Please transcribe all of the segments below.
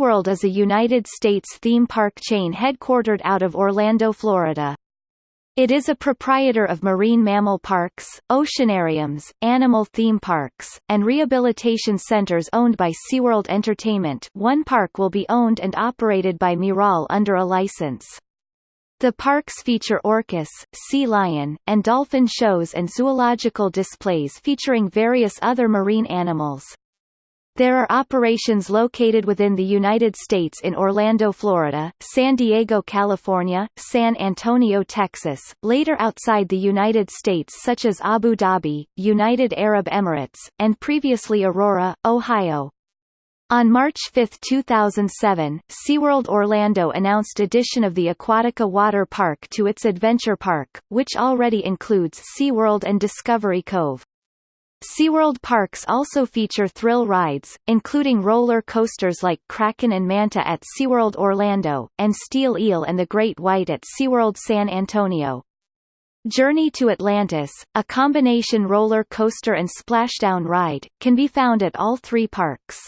SeaWorld is a United States theme park chain headquartered out of Orlando, Florida. It is a proprietor of marine mammal parks, oceanariums, animal theme parks, and rehabilitation centers owned by SeaWorld Entertainment one park will be owned and operated by Miral under a license. The parks feature orcas, sea lion, and dolphin shows and zoological displays featuring various other marine animals. There are operations located within the United States in Orlando, Florida, San Diego, California, San Antonio, Texas, later outside the United States such as Abu Dhabi, United Arab Emirates, and previously Aurora, Ohio. On March 5, 2007, SeaWorld Orlando announced addition of the Aquatica Water Park to its Adventure Park, which already includes SeaWorld and Discovery Cove. SeaWorld parks also feature thrill rides, including roller coasters like Kraken and Manta at SeaWorld Orlando, and Steel Eel and the Great White at SeaWorld San Antonio. Journey to Atlantis, a combination roller coaster and splashdown ride, can be found at all three parks.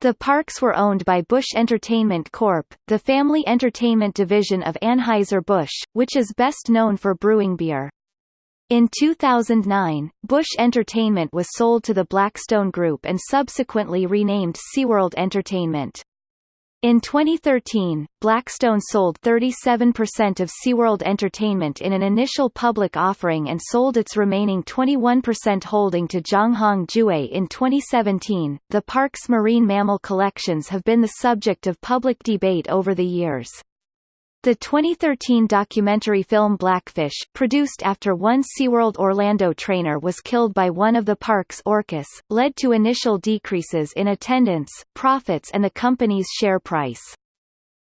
The parks were owned by Busch Entertainment Corp., the family entertainment division of Anheuser-Busch, which is best known for brewing beer. In 2009, Busch Entertainment was sold to the Blackstone Group and subsequently renamed SeaWorld Entertainment. In 2013, Blackstone sold 37% of SeaWorld Entertainment in an initial public offering and sold its remaining 21% holding to Zhonghong Jiuwei in 2017. The park's marine mammal collections have been the subject of public debate over the years. The 2013 documentary film Blackfish, produced after one SeaWorld Orlando trainer was killed by one of the park's orcas, led to initial decreases in attendance, profits and the company's share price.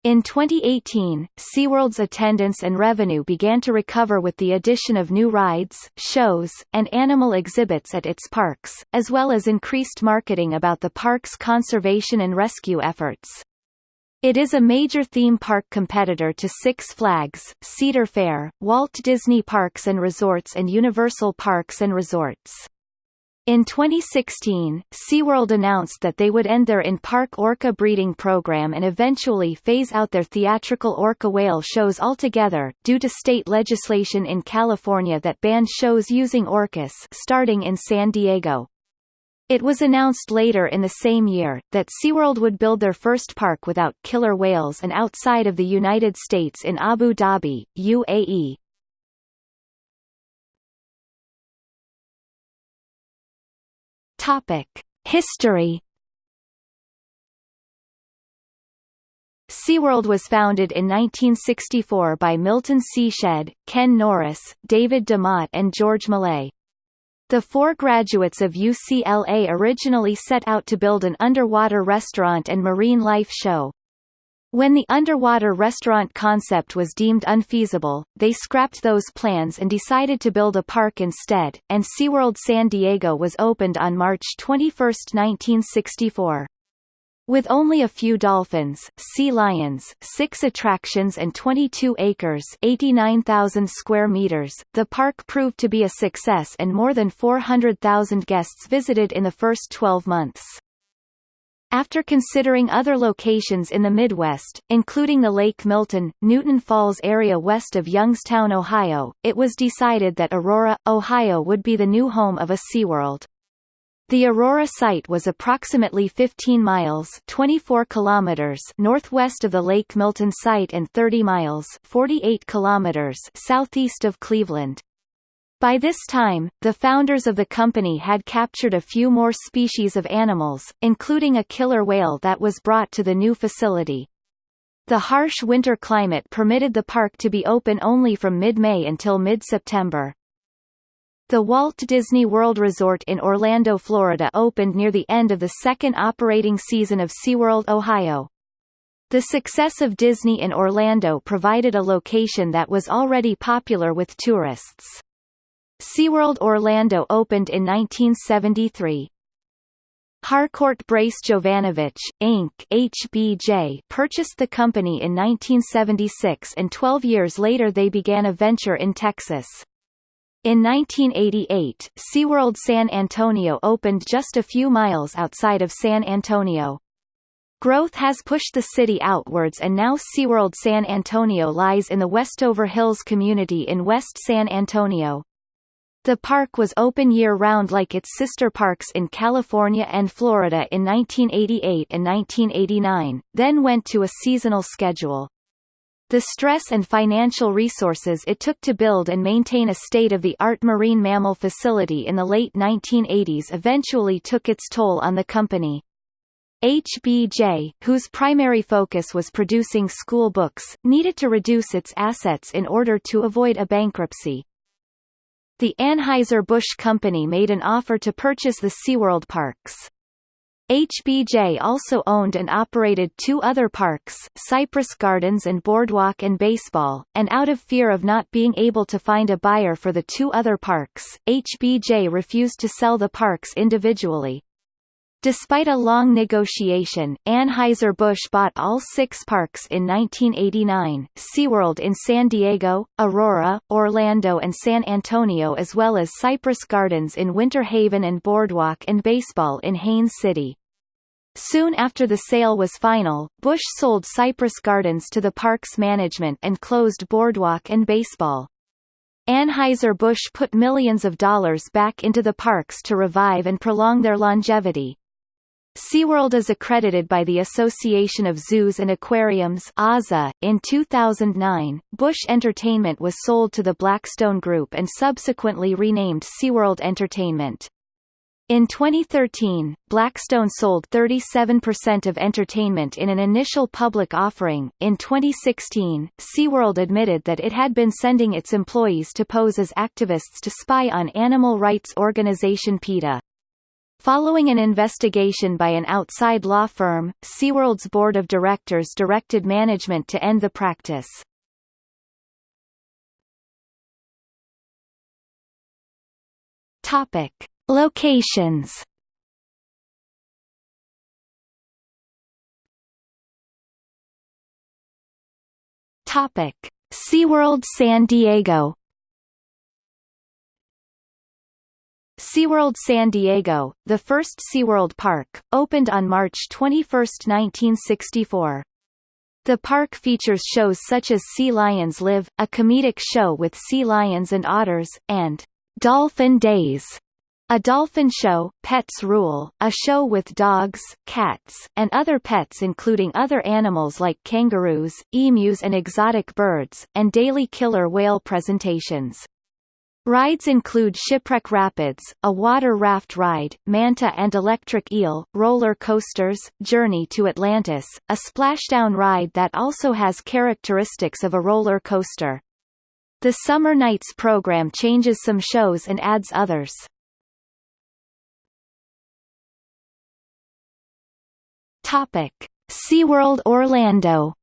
In 2018, SeaWorld's attendance and revenue began to recover with the addition of new rides, shows, and animal exhibits at its parks, as well as increased marketing about the park's conservation and rescue efforts. It is a major theme park competitor to Six Flags, Cedar Fair, Walt Disney Parks and Resorts and Universal Parks and Resorts. In 2016, SeaWorld announced that they would end their in-park orca breeding program and eventually phase out their theatrical orca whale shows altogether, due to state legislation in California that banned shows using orcas starting in San Diego. It was announced later in the same year, that SeaWorld would build their first park without killer whales and outside of the United States in Abu Dhabi, UAE. History SeaWorld was founded in 1964 by Milton C. Shedd, Ken Norris, David DeMott and George Millay. The four graduates of UCLA originally set out to build an underwater restaurant and marine life show. When the underwater restaurant concept was deemed unfeasible, they scrapped those plans and decided to build a park instead, and SeaWorld San Diego was opened on March 21, 1964. With only a few dolphins, sea lions, six attractions and 22 acres 89,000 square meters, the park proved to be a success and more than 400,000 guests visited in the first 12 months. After considering other locations in the Midwest, including the Lake Milton, Newton Falls area west of Youngstown, Ohio, it was decided that Aurora, Ohio would be the new home of a SeaWorld. The Aurora site was approximately 15 miles 24 kilometers northwest of the Lake Milton site and 30 miles 48 kilometers southeast of Cleveland. By this time, the founders of the company had captured a few more species of animals, including a killer whale that was brought to the new facility. The harsh winter climate permitted the park to be open only from mid-May until mid-September. The Walt Disney World Resort in Orlando, Florida opened near the end of the second operating season of SeaWorld Ohio. The success of Disney in Orlando provided a location that was already popular with tourists. SeaWorld Orlando opened in 1973. Harcourt Brace Jovanovich, Inc. HBJ purchased the company in 1976 and 12 years later they began a venture in Texas. In 1988, SeaWorld San Antonio opened just a few miles outside of San Antonio. Growth has pushed the city outwards and now SeaWorld San Antonio lies in the Westover Hills community in West San Antonio. The park was open year-round like its sister parks in California and Florida in 1988 and 1989, then went to a seasonal schedule. The stress and financial resources it took to build and maintain a state-of-the-art marine mammal facility in the late 1980s eventually took its toll on the company. HBJ, whose primary focus was producing school books, needed to reduce its assets in order to avoid a bankruptcy. The Anheuser-Busch Company made an offer to purchase the SeaWorld parks. HBJ also owned and operated two other parks, Cypress Gardens and Boardwalk and Baseball, and out of fear of not being able to find a buyer for the two other parks, HBJ refused to sell the parks individually. Despite a long negotiation, Anheuser-Busch bought all six parks in 1989, SeaWorld in San Diego, Aurora, Orlando and San Antonio as well as Cypress Gardens in Winter Haven and Boardwalk and Baseball in Haines City. Soon after the sale was final, Busch sold Cypress Gardens to the park's management and closed Boardwalk and Baseball. Anheuser-Busch put millions of dollars back into the parks to revive and prolong their longevity. SeaWorld is accredited by the Association of Zoos and Aquariums AZA. .In 2009, Busch Entertainment was sold to the Blackstone Group and subsequently renamed SeaWorld Entertainment. In 2013, Blackstone sold 37% of entertainment in an initial public offering. In 2016, SeaWorld admitted that it had been sending its employees to pose as activists to spy on animal rights organization PETA. Following an investigation by an outside law firm, SeaWorld's board of directors directed management to end the practice. Topic: Locations. Topic: SeaWorld San Diego SeaWorld San Diego, the first SeaWorld park, opened on March 21, 1964. The park features shows such as Sea Lions Live, a comedic show with sea lions and otters, and Dolphin Days, a dolphin show, Pets Rule, a show with dogs, cats, and other pets including other animals like kangaroos, emus and exotic birds, and daily killer whale presentations. Rides include Shipwreck Rapids, a water raft ride, Manta and Electric Eel, roller coasters, Journey to Atlantis, a splashdown ride that also has characteristics of a roller coaster. The Summer Nights program changes some shows and adds others. Topic: SeaWorld Orlando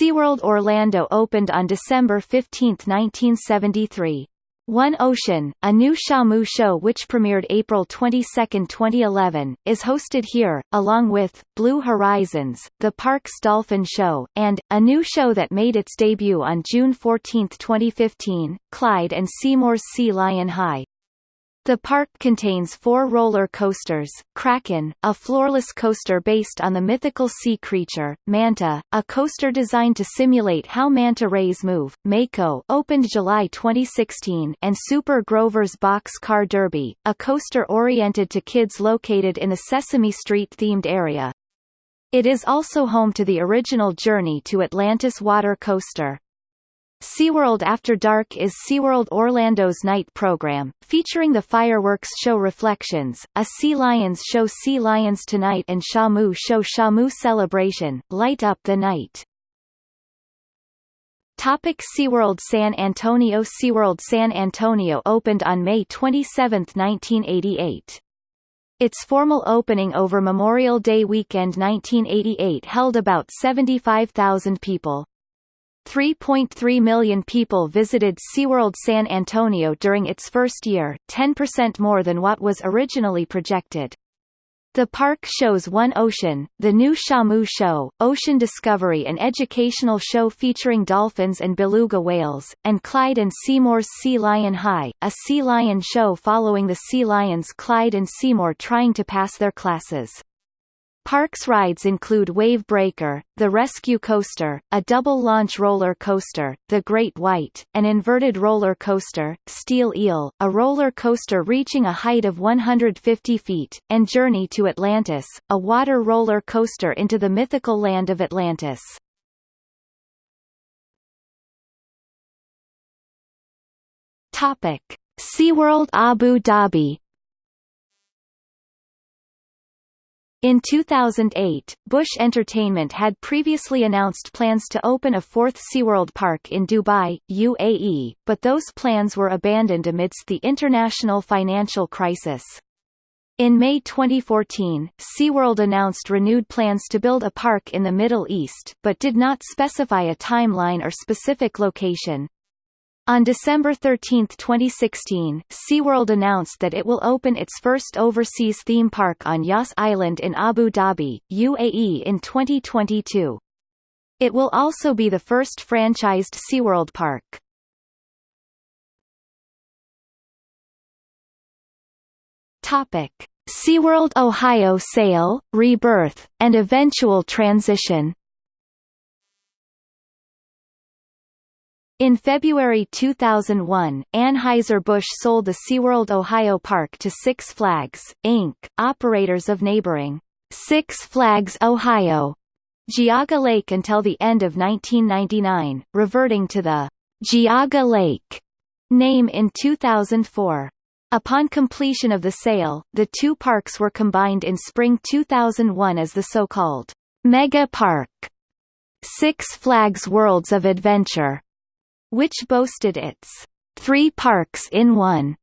SeaWorld Orlando opened on December 15, 1973. One Ocean, a new Shamu show which premiered April 22, 2011, is hosted here, along with, Blue Horizons, the park's Dolphin Show, and, a new show that made its debut on June 14, 2015, Clyde and Seymour's Sea Lion High. The park contains four roller coasters, Kraken, a floorless coaster based on the mythical sea creature, Manta, a coaster designed to simulate how manta rays move, Mako opened July 2016 and Super Grover's Box Car Derby, a coaster oriented to kids located in the Sesame Street-themed area. It is also home to the original Journey to Atlantis water coaster. SeaWorld After Dark is SeaWorld Orlando's night program, featuring the fireworks show Reflections, a Sea Lions show Sea Lions Tonight and Shamu show Shamu Celebration, Light Up the Night. Topic SeaWorld San Antonio SeaWorld San Antonio opened on May 27, 1988. Its formal opening over Memorial Day weekend 1988 held about 75,000 people. 3.3 million people visited SeaWorld San Antonio during its first year, 10% more than what was originally projected. The park shows one ocean, the new Shamu Show, ocean discovery an educational show featuring dolphins and beluga whales, and Clyde and Seymour's Sea Lion High, a sea lion show following the sea lions Clyde and Seymour trying to pass their classes. Parks rides include Wave Breaker, the Rescue Coaster, a double-launch roller coaster, the Great White, an inverted roller coaster, Steel Eel, a roller coaster reaching a height of 150 feet, and Journey to Atlantis, a water roller coaster into the mythical land of Atlantis. Topic: SeaWorld Abu Dhabi In 2008, Busch Entertainment had previously announced plans to open a fourth SeaWorld park in Dubai, UAE, but those plans were abandoned amidst the international financial crisis. In May 2014, SeaWorld announced renewed plans to build a park in the Middle East, but did not specify a timeline or specific location. On December 13, 2016, SeaWorld announced that it will open its first overseas theme park on Yas Island in Abu Dhabi, UAE in 2022. It will also be the first franchised SeaWorld park. Topic: SeaWorld Ohio sale, rebirth, and eventual transition In February 2001, Anheuser-Busch sold the SeaWorld Ohio Park to Six Flags, Inc., operators of neighboring Six Flags Ohio Geauga Lake until the end of 1999, reverting to the Geauga Lake name in 2004. Upon completion of the sale, the two parks were combined in spring 2001 as the so-called Mega Park Six Flags Worlds of Adventure which boasted its three parks in one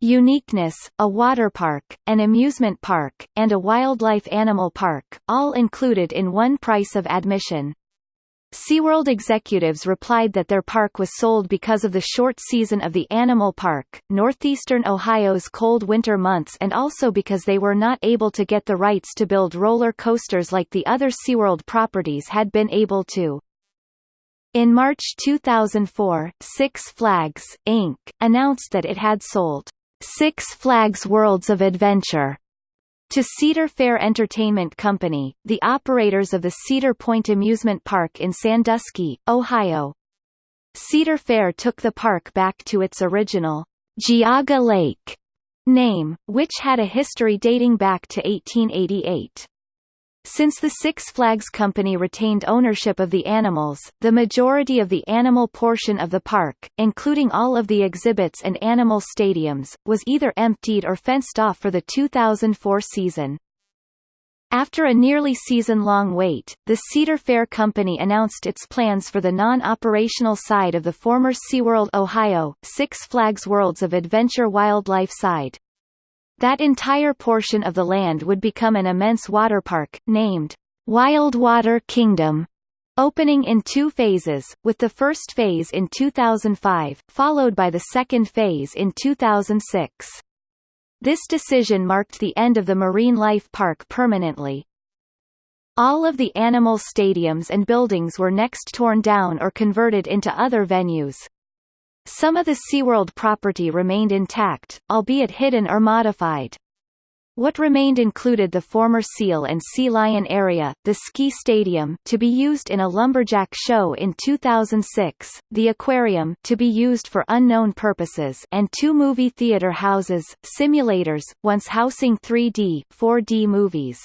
uniqueness, a water park, an amusement park, and a wildlife animal park, all included in one price of admission. SeaWorld executives replied that their park was sold because of the short season of the animal park, northeastern Ohio's cold winter months and also because they were not able to get the rights to build roller coasters like the other SeaWorld properties had been able to. In March 2004, Six Flags, Inc., announced that it had sold Six Flags Worlds of Adventure to Cedar Fair Entertainment Company, the operators of the Cedar Point Amusement Park in Sandusky, Ohio. Cedar Fair took the park back to its original Geauga Lake name, which had a history dating back to 1888. Since the Six Flags Company retained ownership of the animals, the majority of the animal portion of the park, including all of the exhibits and animal stadiums, was either emptied or fenced off for the 2004 season. After a nearly season-long wait, the Cedar Fair Company announced its plans for the non-operational side of the former SeaWorld Ohio, Six Flags Worlds of Adventure Wildlife side. That entire portion of the land would become an immense water park, named Wildwater Kingdom, opening in two phases, with the first phase in 2005, followed by the second phase in 2006. This decision marked the end of the Marine Life Park permanently. All of the animal stadiums and buildings were next torn down or converted into other venues. Some of the SeaWorld property remained intact, albeit hidden or modified. What remained included the former Seal and Sea Lion area, the ski stadium to be used in a lumberjack show in 2006, the aquarium to be used for unknown purposes and two movie theater houses, simulators, once housing 3D, 4D movies.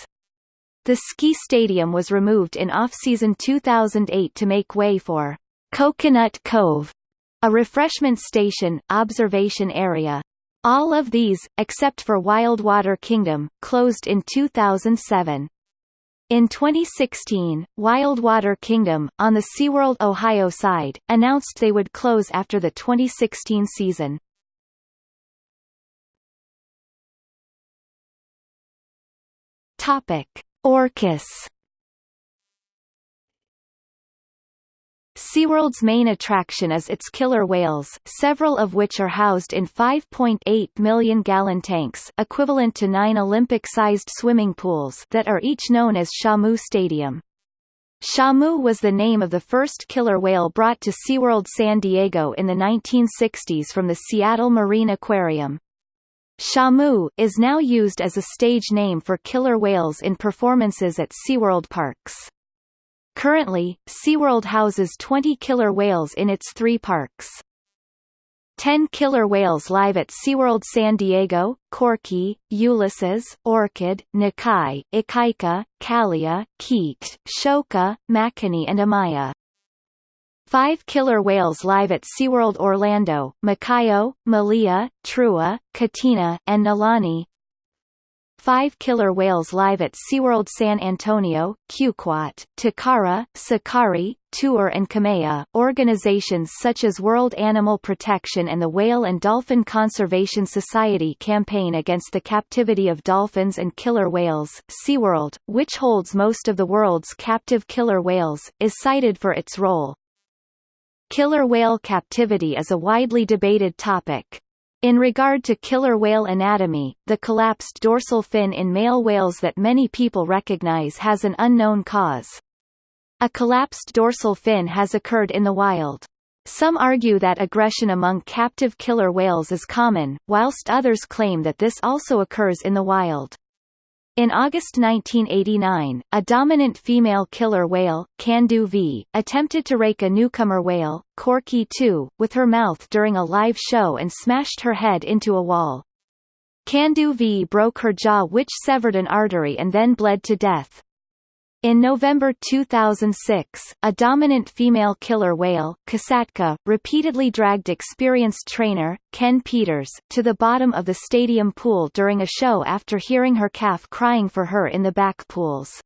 The ski stadium was removed in off-season 2008 to make way for Coconut Cove, a refreshment station, observation area. All of these, except for Wildwater Kingdom, closed in 2007. In 2016, Wildwater Kingdom, on the SeaWorld Ohio side, announced they would close after the 2016 season. Topic: Orcas SeaWorld's main attraction is its killer whales, several of which are housed in 5.8 million gallon tanks equivalent to nine Olympic-sized swimming pools that are each known as Shamu Stadium. Shamu was the name of the first killer whale brought to SeaWorld San Diego in the 1960s from the Seattle Marine Aquarium. Shamu is now used as a stage name for killer whales in performances at SeaWorld parks. Currently, SeaWorld houses 20 killer whales in its three parks. 10 killer whales live at SeaWorld San Diego, Corky, Ulysses, Orkid, Nakai, Ikaika, Kalia, Keet, Shoka, Makani and Amaya. Five killer whales live at SeaWorld Orlando, Makaio, Malia, Trua, Katina, and Nalani five killer whales live at SeaWorld San Antonio, Kyuquot, Takara, Sakari, Tuar and Kamea. Organizations such as World Animal Protection and the Whale and Dolphin Conservation Society campaign against the captivity of dolphins and killer whales. SeaWorld, which holds most of the world's captive killer whales, is cited for its role. Killer whale captivity is a widely debated topic. In regard to killer whale anatomy, the collapsed dorsal fin in male whales that many people recognize has an unknown cause. A collapsed dorsal fin has occurred in the wild. Some argue that aggression among captive killer whales is common, whilst others claim that this also occurs in the wild. In August 1989, a dominant female killer whale, Candu V, attempted to rake a newcomer whale, Corky 2, with her mouth during a live show and smashed her head into a wall. Candu V broke her jaw which severed an artery and then bled to death. In November 2006, a dominant female killer whale, Kasatka, repeatedly dragged experienced trainer, Ken Peters, to the bottom of the stadium pool during a show after hearing her calf crying for her in the back pools.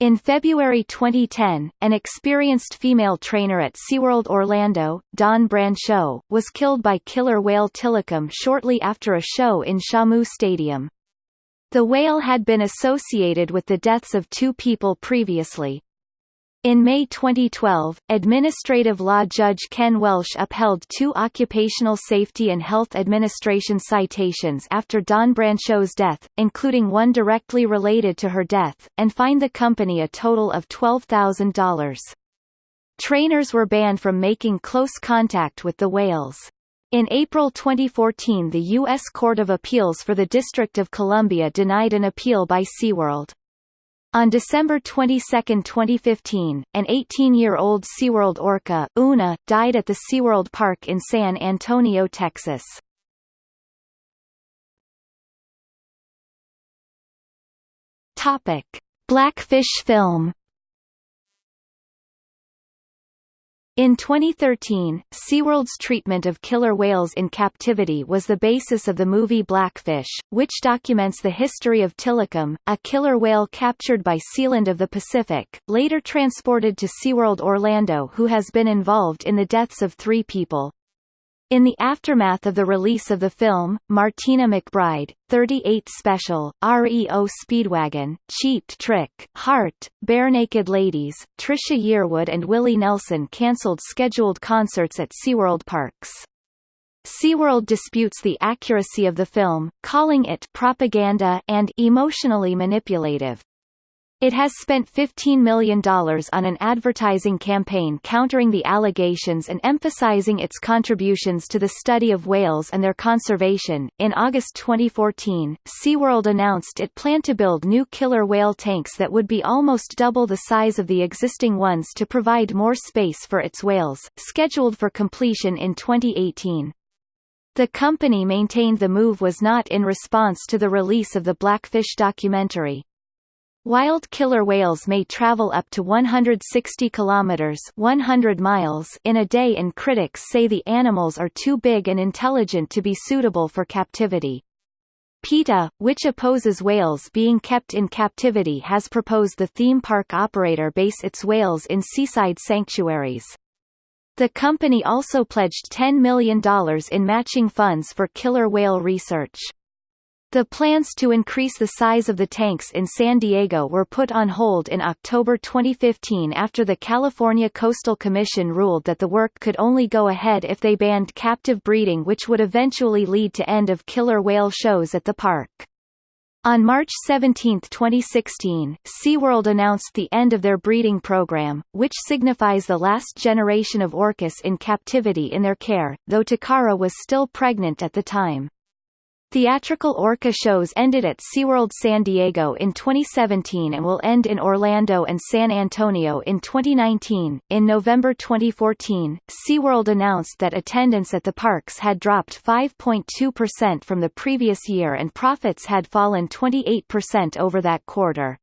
In February 2010, an experienced female trainer at SeaWorld Orlando, Dawn Brancheau, was killed by killer whale Tilikum shortly after a show in Shamu Stadium. The whale had been associated with the deaths of two people previously. In May 2012, administrative law judge Ken Welsch upheld two Occupational Safety and Health Administration citations after Dawn Brancheau's death, including one directly related to her death, and fined the company a total of $12,000. Trainers were banned from making close contact with the whales. In April 2014 the U.S. Court of Appeals for the District of Columbia denied an appeal by SeaWorld. On December 22, 2015, an 18-year-old SeaWorld orca, Una, died at the SeaWorld Park in San Antonio, Texas. Blackfish film In 2013, SeaWorld's treatment of killer whales in captivity was the basis of the movie Blackfish, which documents the history of Tilikum, a killer whale captured by Sealand of the Pacific, later transported to SeaWorld Orlando who has been involved in the deaths of three people. In the aftermath of the release of the film, Martina McBride, 38 Special, REO Speedwagon, Cheap Trick, Heart, Barenaked Ladies, Trisha Yearwood and Willie Nelson cancelled scheduled concerts at SeaWorld parks. SeaWorld disputes the accuracy of the film, calling it propaganda and emotionally manipulative. It has spent $15 million on an advertising campaign countering the allegations and emphasizing its contributions to the study of whales and their conservation. In August 2014, SeaWorld announced it planned to build new killer whale tanks that would be almost double the size of the existing ones to provide more space for its whales, scheduled for completion in 2018. The company maintained the move was not in response to the release of the Blackfish documentary. Wild killer whales may travel up to 160 kilometers 100 miles in a day and critics say the animals are too big and intelligent to be suitable for captivity. PETA, which opposes whales being kept in captivity has proposed the theme park operator base its whales in seaside sanctuaries. The company also pledged $10 million in matching funds for killer whale research. The plans to increase the size of the tanks in San Diego were put on hold in October 2015 after the California Coastal Commission ruled that the work could only go ahead if they banned captive breeding which would eventually lead to end of killer whale shows at the park. On March 17, 2016, SeaWorld announced the end of their breeding program, which signifies the last generation of orcas in captivity in their care, though Takara was still pregnant at the time. Theatrical orca shows ended at SeaWorld San Diego in 2017 and will end in Orlando and San Antonio in 2019. In November 2014, SeaWorld announced that attendance at the parks had dropped 5.2% from the previous year and profits had fallen 28% over that quarter.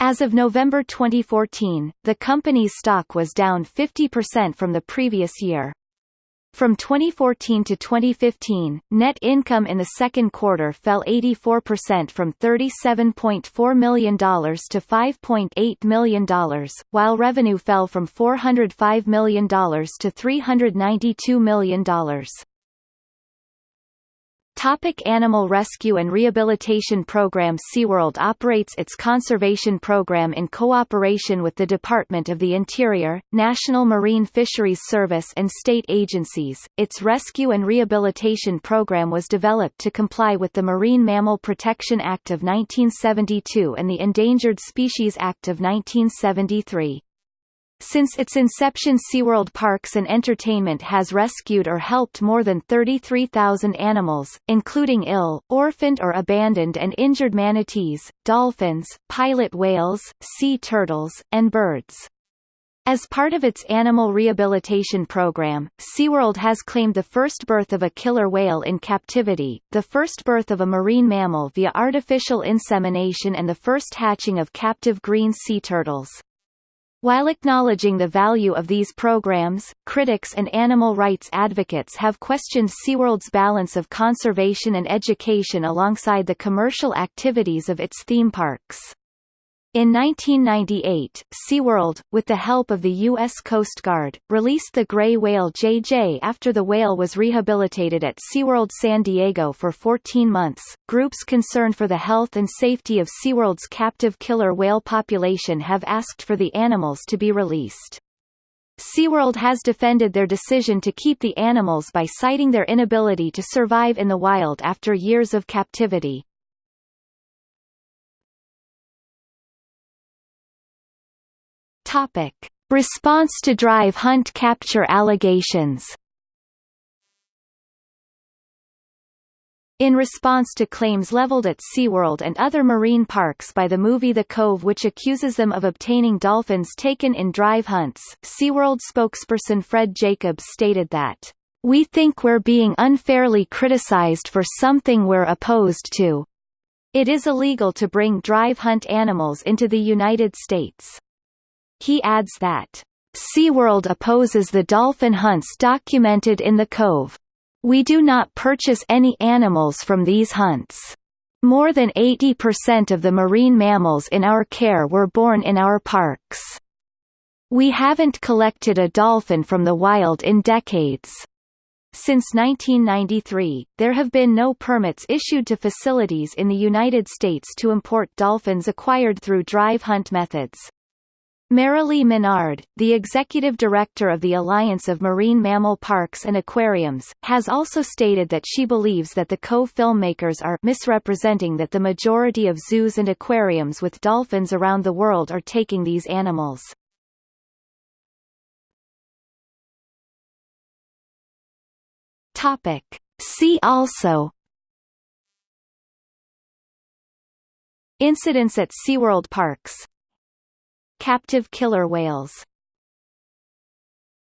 As of November 2014, the company's stock was down 50% from the previous year. From 2014 to 2015, net income in the second quarter fell 84% from $37.4 million to $5.8 million, while revenue fell from $405 million to $392 million. Topic Animal Rescue and Rehabilitation Program SeaWorld operates its conservation program in cooperation with the Department of the Interior, National Marine Fisheries Service and state agencies. Its rescue and rehabilitation program was developed to comply with the Marine Mammal Protection Act of 1972 and the Endangered Species Act of 1973. Since its inception SeaWorld Parks and Entertainment has rescued or helped more than 33,000 animals, including ill, orphaned or abandoned and injured manatees, dolphins, pilot whales, sea turtles, and birds. As part of its animal rehabilitation program, SeaWorld has claimed the first birth of a killer whale in captivity, the first birth of a marine mammal via artificial insemination and the first hatching of captive green sea turtles. While acknowledging the value of these programs, critics and animal rights advocates have questioned SeaWorld's balance of conservation and education alongside the commercial activities of its theme parks. In 1998, SeaWorld, with the help of the U.S. Coast Guard, released the gray whale JJ after the whale was rehabilitated at SeaWorld San Diego for 14 months. Groups concerned for the health and safety of SeaWorld's captive killer whale population have asked for the animals to be released. SeaWorld has defended their decision to keep the animals by citing their inability to survive in the wild after years of captivity. Topic. Response to drive hunt capture allegations In response to claims leveled at SeaWorld and other marine parks by the movie The Cove which accuses them of obtaining dolphins taken in drive hunts, SeaWorld spokesperson Fred Jacobs stated that, "...we think we're being unfairly criticized for something we're opposed to. It is illegal to bring drive hunt animals into the United States. He adds that, SeaWorld opposes the dolphin hunts documented in the Cove. We do not purchase any animals from these hunts. More than 80% of the marine mammals in our care were born in our parks. We haven't collected a dolphin from the wild in decades. Since 1993, there have been no permits issued to facilities in the United States to import dolphins acquired through drive hunt methods. Marilee Menard, the executive director of the Alliance of Marine Mammal Parks and Aquariums, has also stated that she believes that the co-filmmakers are misrepresenting that the majority of zoos and aquariums with dolphins around the world are taking these animals. Topic. See also Incidents at SeaWorld parks Captive killer whales